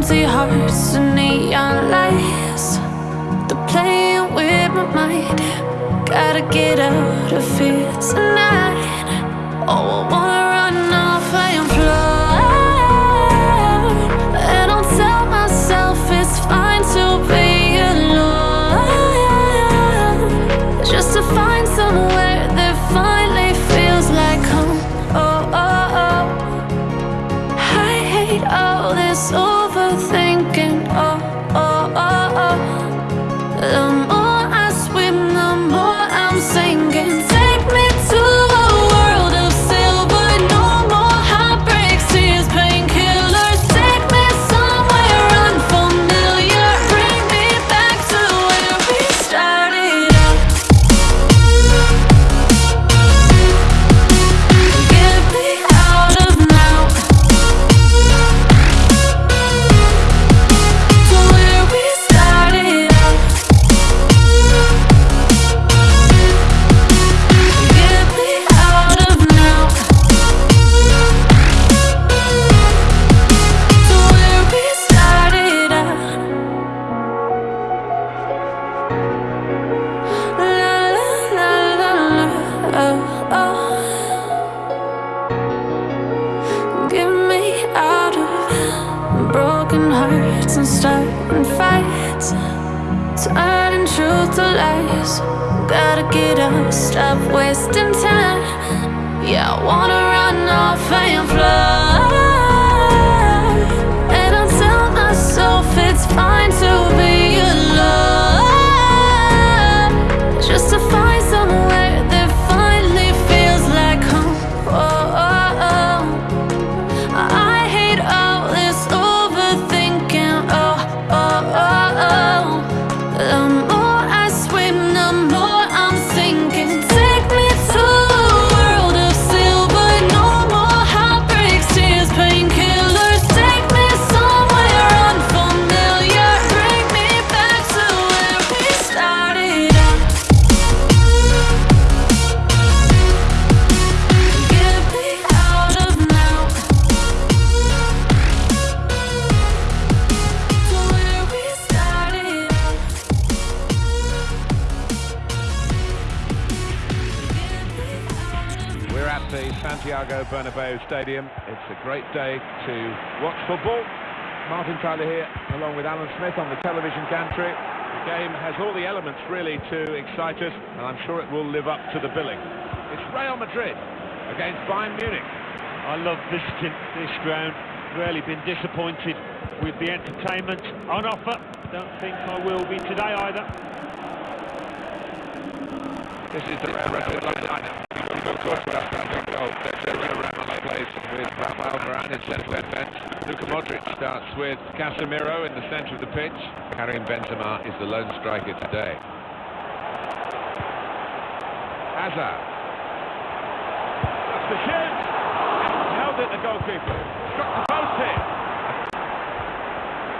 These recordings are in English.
empty hearts and neon lights. They're playing with my mind. Gotta get out of here tonight. Oh, I wanna Bernabeu Stadium. It's a great day to watch football. Martin Tyler here, along with Alan Smith on the television gantry. The game has all the elements really to excite us, and I'm sure it will live up to the billing. It's Real Madrid against Bayern Munich. I love visiting this ground. Rarely been disappointed with the entertainment on offer. Don't think I will be today either. This is the Real Madrid lineup. Thibaut Courtois starts on goal. Sergio Ramos plays with Rafael Varane in central defence. Luka Modric starts with Casemiro in the centre of the pitch. Karim Benzema is the lone striker today. Hazard. That's the shoot. Held it the goalkeeper. Struck the post here.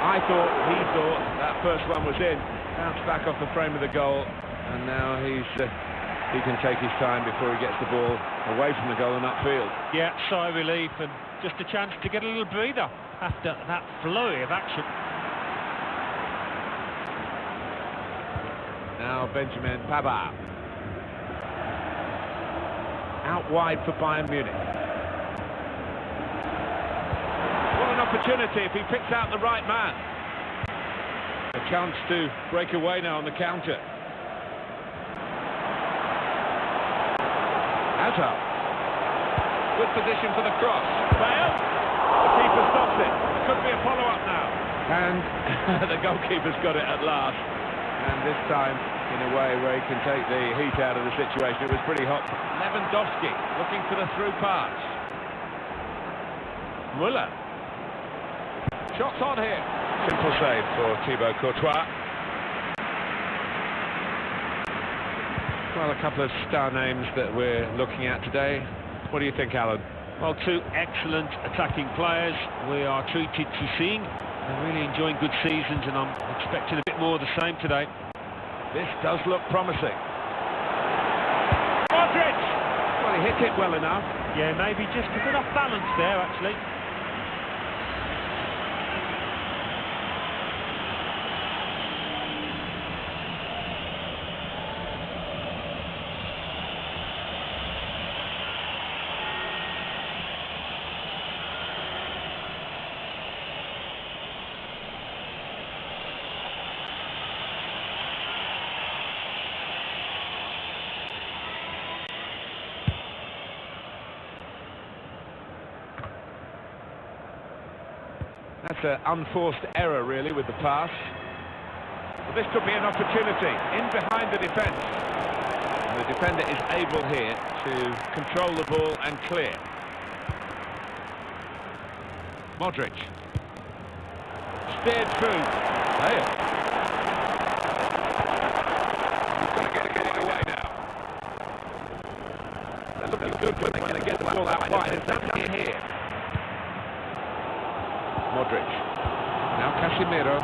I thought, he thought, that first one was in. Bounced back off the frame of the goal. And now he's... Uh, he can take his time before he gets the ball away from the goal and upfield. Yeah, sigh of relief and just a chance to get a little breather after that flurry of action. Now Benjamin Pavard. Out wide for Bayern Munich. What an opportunity if he picks out the right man. A chance to break away now on the counter. Good position for the cross. Bale. The keeper stops it. Could be a follow-up now. And the goalkeeper's got it at last. And this time, in a way where he can take the heat out of the situation. It was pretty hot. Lewandowski looking for the through pass. Muller. Shots on here. Simple save for Thibaut Courtois. Well, a couple of star names that we're looking at today. What do you think, Alan? Well, two excellent attacking players we are treated to seeing. They're really enjoying good seasons and I'm expecting a bit more of the same today. This does look promising. Modric! Well, he hit it well enough. Yeah, maybe just a bit off balance there, actually. It's an unforced error, really, with the pass. But this could be an opportunity. In behind the defence. The defender is able here to control the ball and clear. Modric. Steered through. Bale. He's going to get, it away now. They're looking good when to get the ball out wide. It's not here. Modric. Now Casemiro.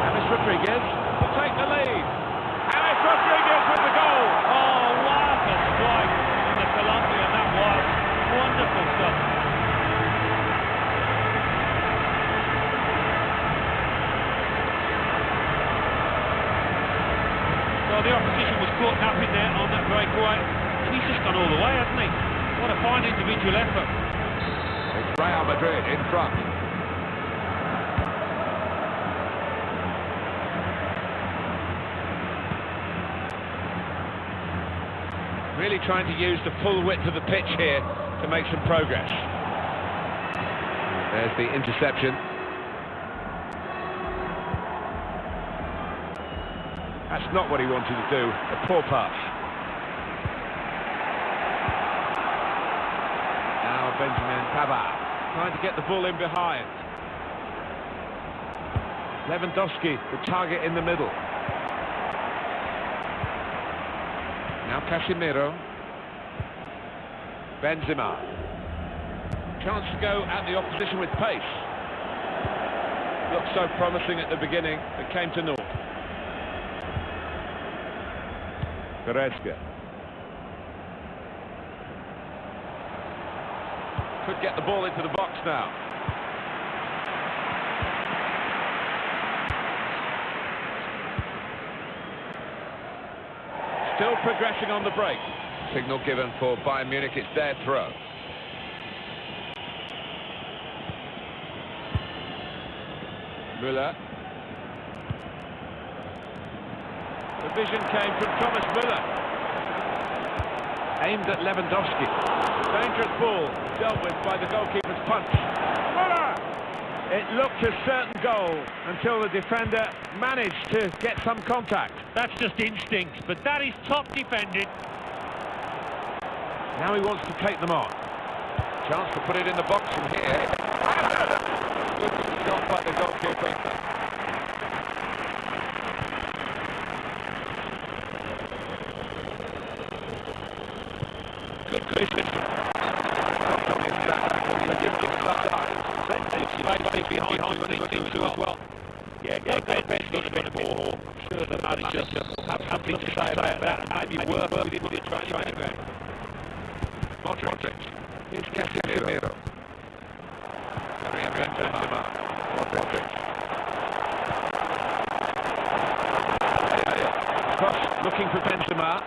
James Rodriguez will take the lead. James Rodriguez with the goal. Oh, what a strike from the Colombian that was. Wonderful stuff. Well, the opposition was caught napping there on that breakaway, and he's just gone all the way, hasn't he? What a fine individual effort. It's Real Madrid in front. Really trying to use the full width of the pitch here to make some progress. There's the interception. That's not what he wanted to do. A poor pass. Now Benjamin Pavard trying to get the ball in behind. Lewandowski, the target in the middle. Now Casemiro. Benzema. Chance to go at the opposition with pace. Looked so promising at the beginning, it came to naught. Goretzka. Could get the ball into the box now. Still progressing on the break. Signal given for Bayern Munich, it's their throw. Müller. The vision came from Thomas Müller. Aimed at Lewandowski. Dangerous ball, dealt with by the goalkeeper's punch. Müller! It looked a certain goal until the defender managed to get some contact. That's just instinct, but that is top defending. Now he wants to take them on. Chance to put it in the box from here. Good shot by the goalkeeper. Good vision. Behind the team as well. Yeah, yeah, Ben's got a bit more. I'm sure the manager have something to say about that. Maybe work with it with the training ground. Modric. Here's Casemiro. Benzema. Modric. Cross looking for Benzema.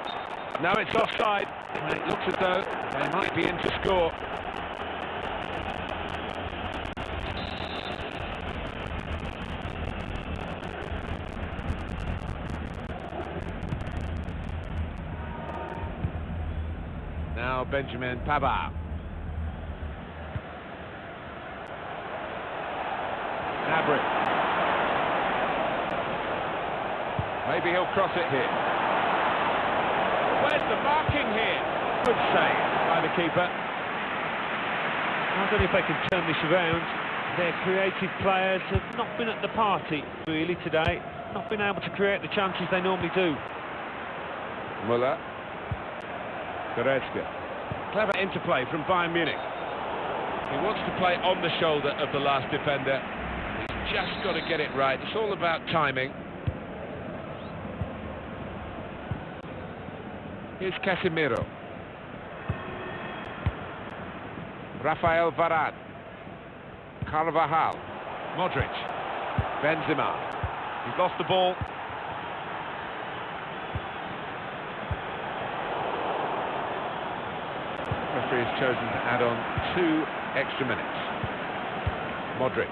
Now it's offside. And it looks as though they might be in to score. Now Benjamin Pavard. Gnabry. Maybe he'll cross it here. Where's the marking here? Good save by the keeper. I don't know if they can turn this around. Their creative players have not been at the party, really, today. Not been able to create the chances they normally do. Muller. Goretzka. Clever interplay from Bayern Munich. He wants to play on the shoulder of the last defender. He's just got to get it right. It's all about timing. Here's Casemiro. Rafael Varane. Carvajal. Modric. Benzema. He's lost the ball. Referee has chosen to add on two extra minutes. Modric.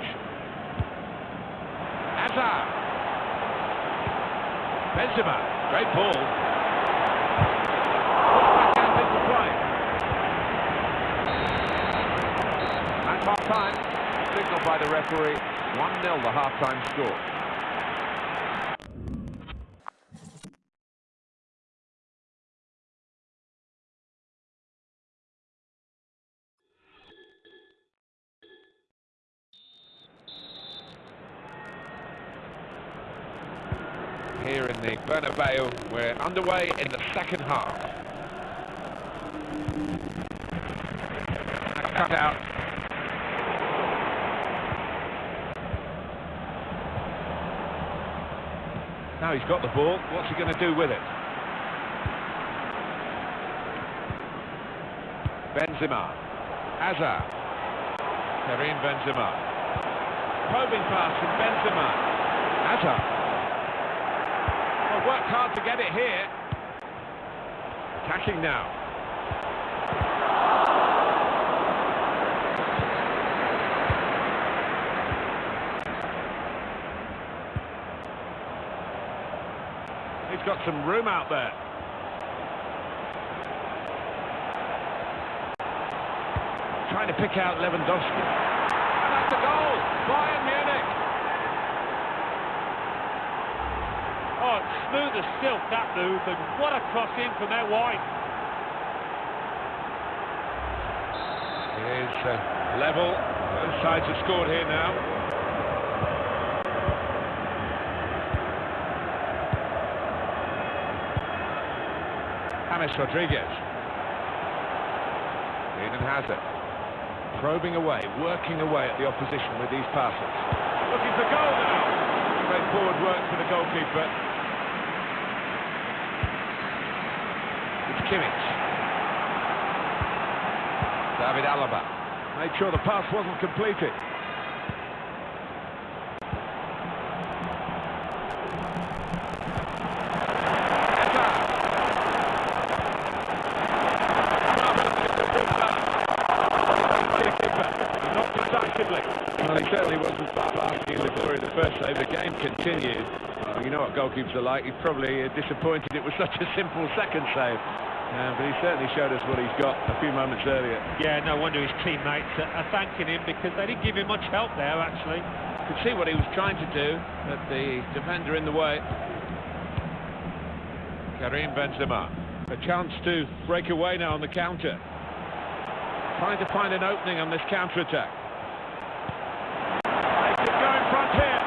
Hazard. Benzema. Great ball. Put back out into play. Time, half time. Signal by the referee. 1-0 the half-time score. Here in the Bernabeu, we're underway in the second half. Cut out. Now he's got the ball, what's he going to do with it? Benzema. Hazard. Karim Benzema. Probing pass from Benzema. Hazard. Worked hard to get it here. Attacking now. He's got some room out there. Trying to pick out Lewandowski. And that's a goal! Bayern Munich! As silk, that move, and what a cross in from out wide. It is uh, level. Both sides have scored here now. James Rodriguez. Eden Hazard. Probing away, working away at the opposition with these passes. Looking for goal now. Straightforward work for the goalkeeper. Kimmich. David Alaba. Made sure the pass wasn't completed. Well, he certainly wasn't basking in the glory of the first save. The game continued. You know what goalkeepers are like. He's probably uh, disappointed it was such a simple second save. Uh, but he certainly showed us what he's got a few moments earlier. Yeah, no wonder his teammates are, thanking him because they didn't give him much help there, actually. Could see what he was trying to do, but the defender in the way. Karim Benzema. A chance to break away now on the counter. Trying to find an opening on this counter-attack. They could go in front here.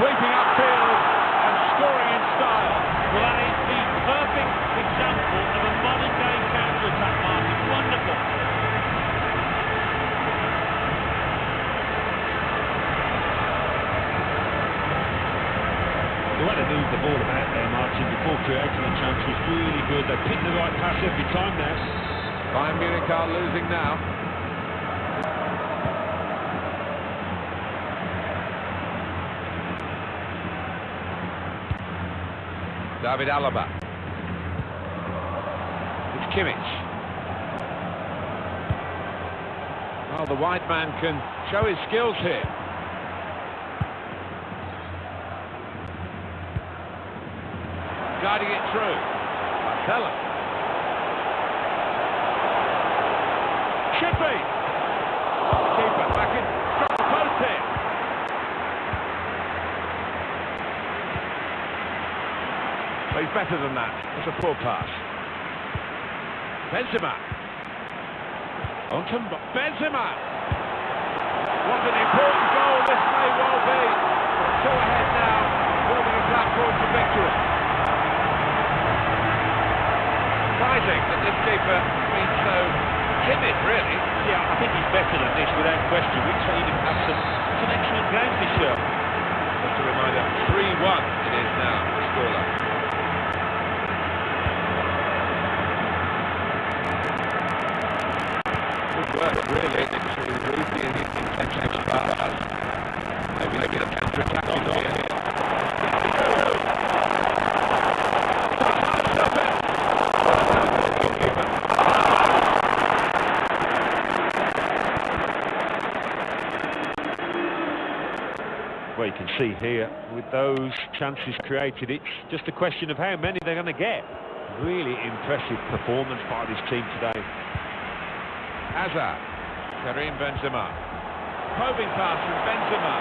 Sweeping and scoring in style. Well, that is the perfect example of a modern-day counter-attack, Martin. Wonderful. Moved the ball about there, Martin, before creating a chance was really good. They picked the right pass every time there. Bayern Munich are losing now. David Alaba. It's Kimmich. Well, the wide man can show his skills here. Guiding it through. Marcelo. Should be. Keeper back in. Struck the post here. But he's better than that. It's a poor pass. Benzema. On to Benzema. What an important goal this may well be. Two ahead now, building a platform for victory. Surprising that this keeper has been so timid, really. Yeah, I think he's better than this, without question. We've seen him have some, some excellent games this year. Just a reminder, 3-1 it is now, the scoreline. Good work, really, to read the intention of Spartas. Maybe they get a counter-attack on here. Stop it! Goalkeeper. Here, with those chances created, it's just a question of how many they're going to get. Really impressive performance by this team today. Hazard. Karim Benzema. Probing pass from Benzema.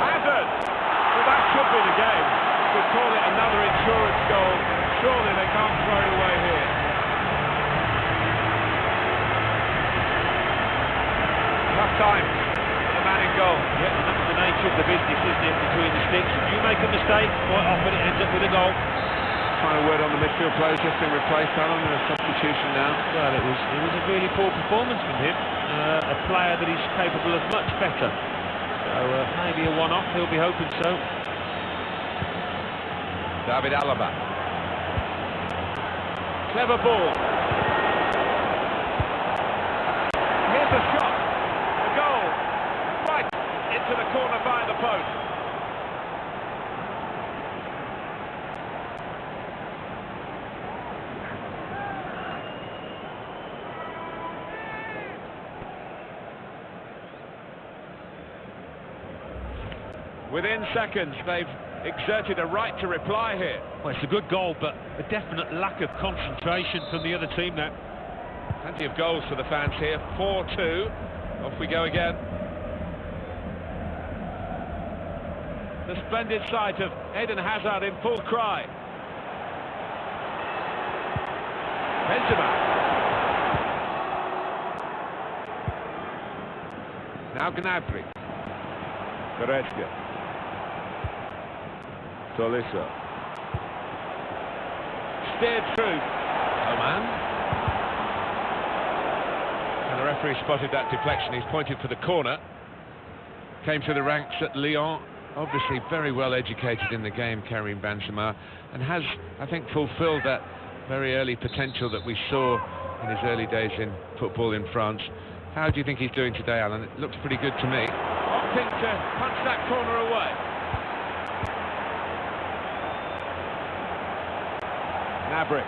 Hazard! Well, that could be the game. Could call it another insurance goal. Surely they can't throw it away here. Tough time for the man in goal. And that's the nature of the business, isn't it, between the sticks. If you make a mistake, quite often it ends up with a goal. Final word on the midfield players just been replaced, Alan, and a substitution now. Well, it was it was a really poor performance from him. Uh, a player that is capable of much better. So uh, maybe a one-off. He'll be hoping so. David Alaba. Clever ball. Here's a shot. A goal. Right into the corner by the post. Within seconds, they've exerted a right to reply here. Well, it's a good goal, but a definite lack of concentration from the other team there. Plenty of goals for the fans here. 4-2. Off we go again. The splendid sight of Eden Hazard in full cry. Benzema. Now Gnabry. Goretzka. Tolisso. Steered through. Oh man. And the referee spotted that deflection. He's pointed for the corner. Came through the ranks at Lyon. Obviously very well educated in the game, Karim Benzema, and has, I think, fulfilled that very early potential that we saw in his early days in football in France. How do you think he's doing today, Alan? It looks pretty good to me. Opting to uh, punch that corner away. Gnabry.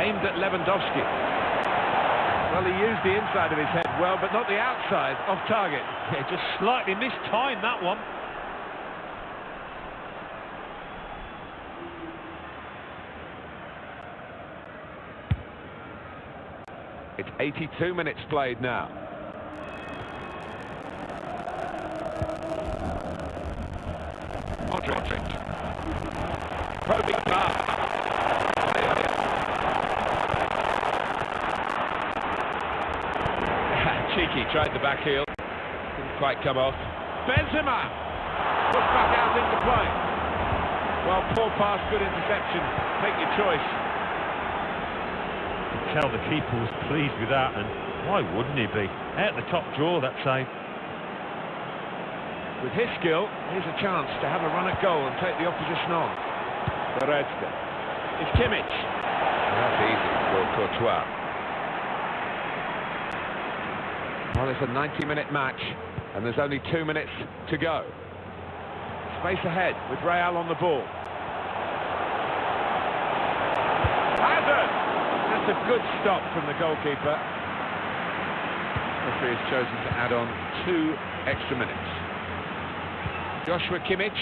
Aimed at Lewandowski. Well, he used the inside of his head well, but not the outside, off target. Yeah, just slightly mistimed that one. It's 82 minutes played now. Modric. Probing pass. Cheeky tried the back heel. Didn't quite come off. Benzema! Pushed back out into play. Well, poor pass, good interception. Take your choice. You could tell the keeper was pleased with that, and why wouldn't he be? At the top draw, that save. With his skill, here's a chance to have a run at goal and take the opposition on. Goretzka. It's Kimmich. That's easy for Courtois. Well, it's a 90-minute match, and there's only two minutes to go. Space ahead with Real on the ball. Hazard! That's a good stop from the goalkeeper. Referee has chosen to add on two extra minutes. Joshua Kimmich.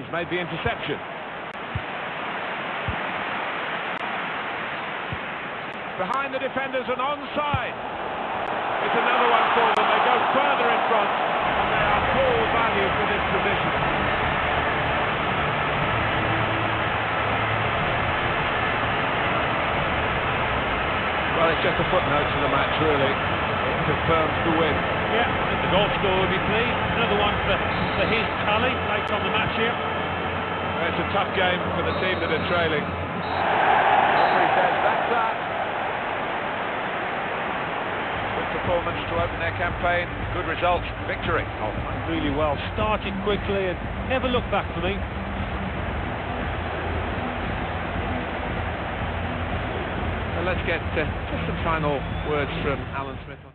He's made the interception. Behind the defenders and onside. It's another one for them. They go further in front and they are full value for this position. Well, it's just a footnote to the match, really. It confirms the win. Yeah, I think the goal scorer will be pleased. Another one for, for his tally late on the match here. It's a tough game for the team that are trailing. Referee says that's that. Good performance to open their campaign. Good result. Victory. Oh, really well. Started quickly and never looked back for me. So let's get uh, just some final words from Alan Smith.